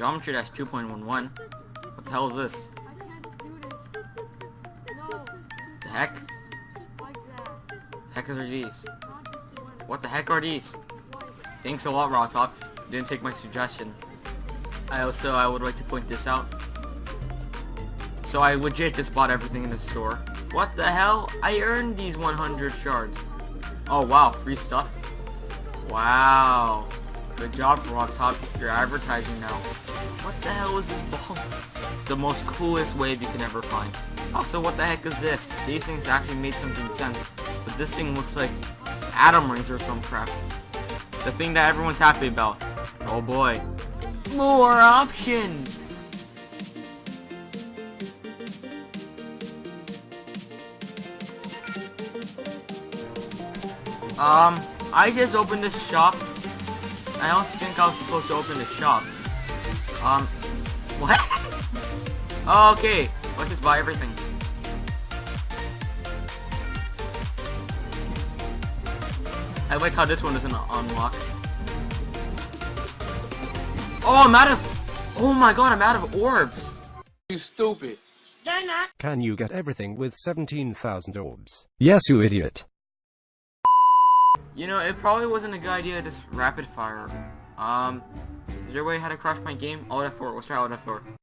Geometry Dash 2.11. What the hell is this? The heck? That. Heck are these? What the heck are these? Thanks a lot, RobTop. You didn't take my suggestion. I also I would like to point this out. So I legit just bought everything in the store. What the hell? I earned these 100 shards. Oh wow, free stuff. Wow. Good job, RobTop. You're advertising now. What the hell is this ball? The most coolest wave you can ever find. Also, what the heck is this? These things actually made something sense. But this thing looks like atom rings or some crap. The thing that everyone's happy about. Oh boy. More options! Um, I just opened this shop. I don't think I was supposed to open the shop. Um, what? okay, let's just buy everything. I like how this one doesn't unlock. Oh, I'm out of... Oh my god, I'm out of orbs. You stupid. Can you get everything with 17,000 orbs? Yes, you idiot. You know, it probably wasn't a good idea to just rapid fire. Um, is there a way how to crash my game? Alt F4, let's try Alt F4.